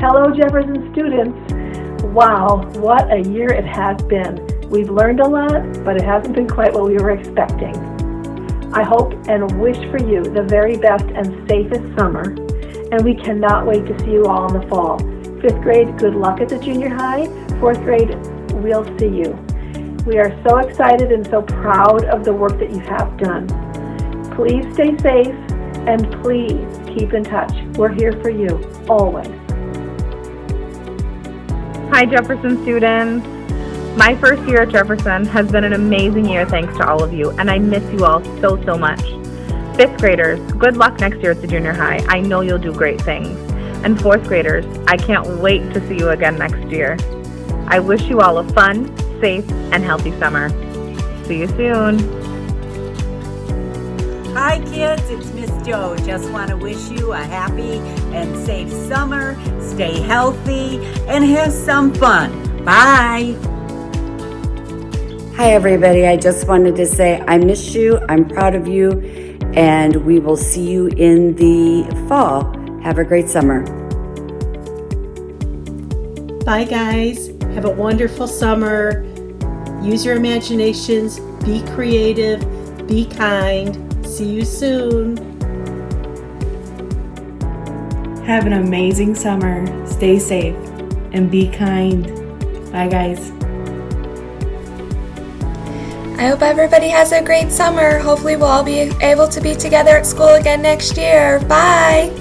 Hello, Jefferson students. Wow, what a year it has been. We've learned a lot, but it hasn't been quite what we were expecting. I hope and wish for you the very best and safest summer, and we cannot wait to see you all in the fall. Fifth grade, good luck at the junior high. Fourth grade, we'll see you. We are so excited and so proud of the work that you have done. Please stay safe and please keep in touch. We're here for you, always. Hi, Jefferson students. My first year at Jefferson has been an amazing year thanks to all of you, and I miss you all so, so much. Fifth graders, good luck next year at the junior high. I know you'll do great things. And fourth graders, I can't wait to see you again next year. I wish you all a fun, safe, and healthy summer. See you soon. Hi kids, it's Joe. Just want to wish you a happy and safe summer. Stay healthy and have some fun. Bye. Hi everybody, I just wanted to say I miss you, I'm proud of you, and we will see you in the fall. Have a great summer. Bye guys, have a wonderful summer. Use your imaginations, be creative, be kind. See you soon. Have an amazing summer. Stay safe and be kind. Bye, guys. I hope everybody has a great summer. Hopefully, we'll all be able to be together at school again next year. Bye.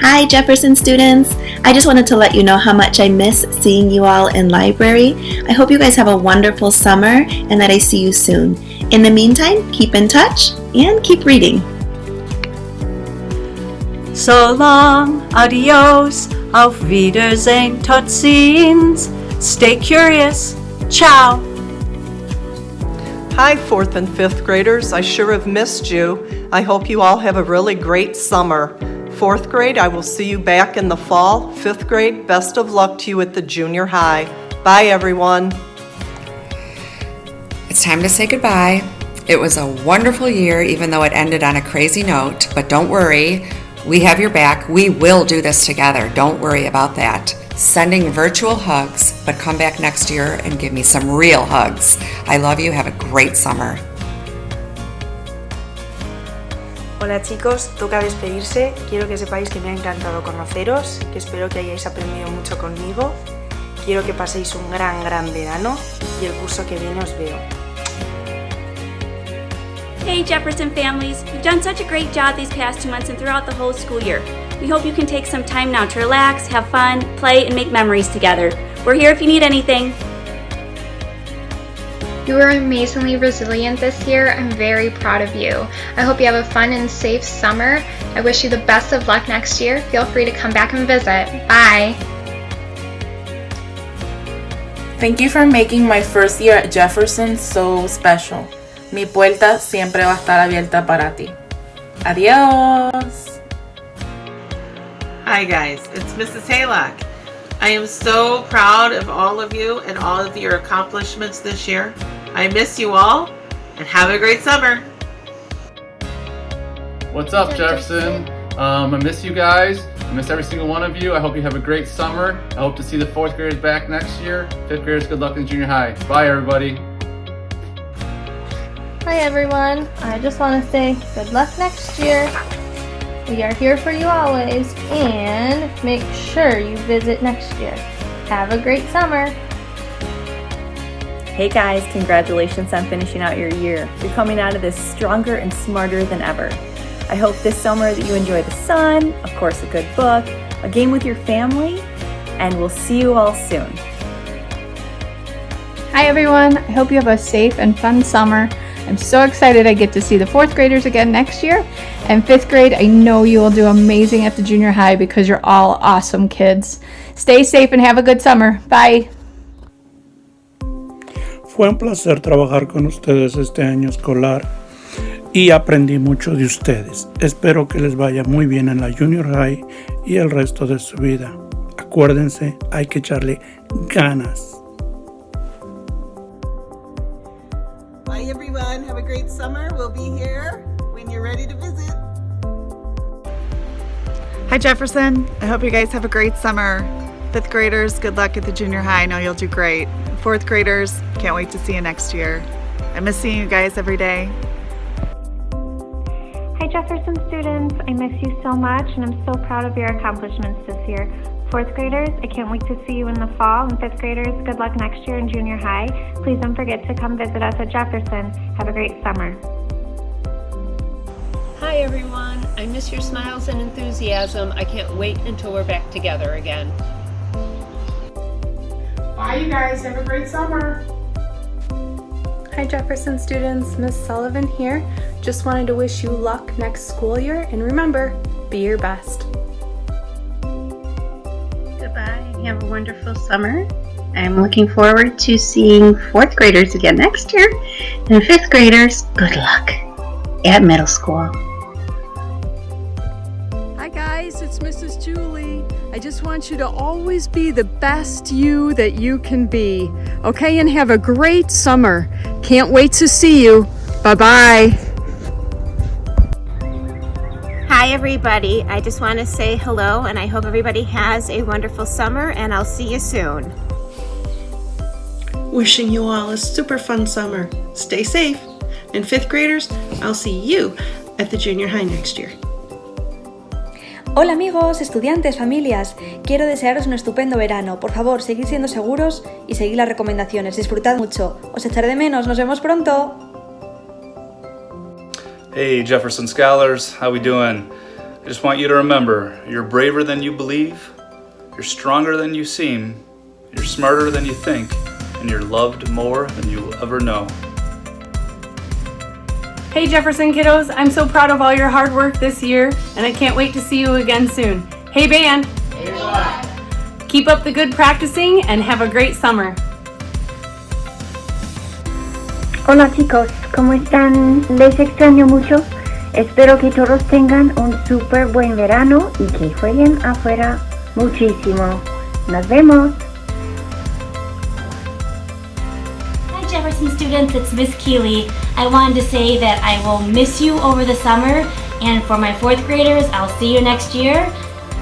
Hi, Jefferson students. I just wanted to let you know how much I miss seeing you all in library. I hope you guys have a wonderful summer and that I see you soon. In the meantime, keep in touch and keep reading. So long, adios, auf Wiedersehen, tot ziens. Stay curious. Ciao. Hi, fourth and fifth graders. I sure have missed you. I hope you all have a really great summer. Fourth grade, I will see you back in the fall. Fifth grade, best of luck to you at the junior high. Bye, everyone. It's time to say goodbye. It was a wonderful year, even though it ended on a crazy note. But don't worry, we have your back. We will do this together. Don't worry about that. Sending virtual hugs, but come back next year and give me some real hugs. I love you. Have a great summer. Hola chicos, toca despedirse. Quiero que sepáis que me ha encantado conoceros, que espero que hayáis aprendido mucho conmigo. Quiero que paséis un gran, gran verano y el curso que viene os veo. Hey Jefferson families, you've done such a great job these past two months and throughout the whole school year. We hope you can take some time now to relax, have fun, play, and make memories together. We're here if you need anything. You were amazingly resilient this year. I'm very proud of you. I hope you have a fun and safe summer. I wish you the best of luck next year. Feel free to come back and visit. Bye. Thank you for making my first year at Jefferson so special. Mi puerta siempre va a estar abierta para ti. Adiós. Hi guys, it's Mrs. Haylock. I am so proud of all of you and all of your accomplishments this year. I miss you all and have a great summer. What's up, Jefferson? Um, I miss you guys. I miss every single one of you. I hope you have a great summer. I hope to see the fourth graders back next year. Fifth graders, good luck in junior high. Bye, everybody. Hi, everyone. I just want to say good luck next year. We are here for you always, and make sure you visit next year. Have a great summer. Hey guys, congratulations on finishing out your year. You're coming out of this stronger and smarter than ever. I hope this summer that you enjoy the sun, of course a good book, a game with your family, and we'll see you all soon. Hi everyone, I hope you have a safe and fun summer. I'm so excited I get to see the fourth graders again next year. And fifth grade, I know you will do amazing at the junior high because you're all awesome kids. Stay safe and have a good summer. Bye. Fue un placer trabajar con ustedes este año escolar y aprendí mucho de ustedes. Espero que les vaya muy bien en la junior high y el resto de su vida. Acuérdense, hay que echarle ganas. Hi Jefferson. I hope you guys have a great summer. Fifth graders, good luck at the junior high. I know you'll do great. Fourth graders, can't wait to see you next year. I miss seeing you guys every day. Hi Jefferson students, I miss you so much and I'm so proud of your accomplishments this year. Fourth graders, I can't wait to see you in the fall. And fifth graders, good luck next year in junior high. Please don't forget to come visit us at Jefferson. Have a great summer. Hi everyone, I miss your smiles and enthusiasm. I can't wait until we're back together again. Bye you guys, have a great summer. Hi Jefferson students, Miss Sullivan here. Just wanted to wish you luck next school year and remember, be your best. Goodbye, have a wonderful summer. I'm looking forward to seeing fourth graders again next year. And fifth graders, good luck at middle school. Just want you to always be the best you that you can be. Okay, and have a great summer. Can't wait to see you. Bye-bye. Hi everybody, I just want to say hello and I hope everybody has a wonderful summer and I'll see you soon. Wishing you all a super fun summer. Stay safe. And fifth graders, I'll see you at the junior high next year. Hola amigos, estudiantes, familias. Quiero desearos un estupendo verano. Por favor, seguid siendo seguros y seguid las recomendaciones. Disfrutad mucho. Os echaré de menos. Nos vemos pronto. Hey Jefferson Scholars, how we doing? I just want you to remember, you're braver than you believe, you're stronger than you seem, you're smarter than you think, and you're loved more than you'll ever know. Hey Jefferson kiddos, I'm so proud of all your hard work this year, and I can't wait to see you again soon. Hey band! Keep up the good practicing and have a great summer. Hola chicos, ¿cómo están? Les extraño mucho. Espero que todos tengan un súper buen verano y que jueguen afuera muchísimo. Nos vemos. Students, it's Miss Keeley. I wanted to say that I will miss you over the summer and for my fourth graders, I'll see you next year.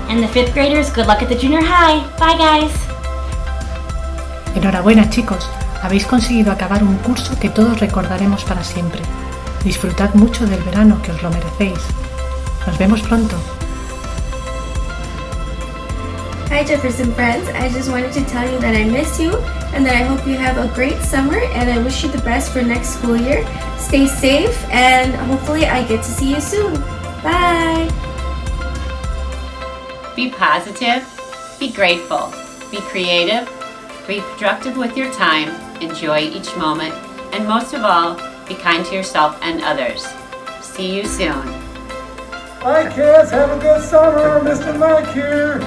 And the fifth graders, good luck at the junior high. Bye guys. Enhorabuena chicos, habéis conseguido acabar un curso que todos recordaremos para siempre. Disfrutad mucho del verano que os lo merecéis. Nos vemos pronto. Hi Jefferson friends, I just wanted to tell you that I miss you and that I hope you have a great summer and I wish you the best for next school year. Stay safe and hopefully I get to see you soon. Bye! Be positive, be grateful, be creative, be productive with your time, enjoy each moment, and most of all, be kind to yourself and others. See you soon. Hi kids, have a good summer. Mr. Mike here.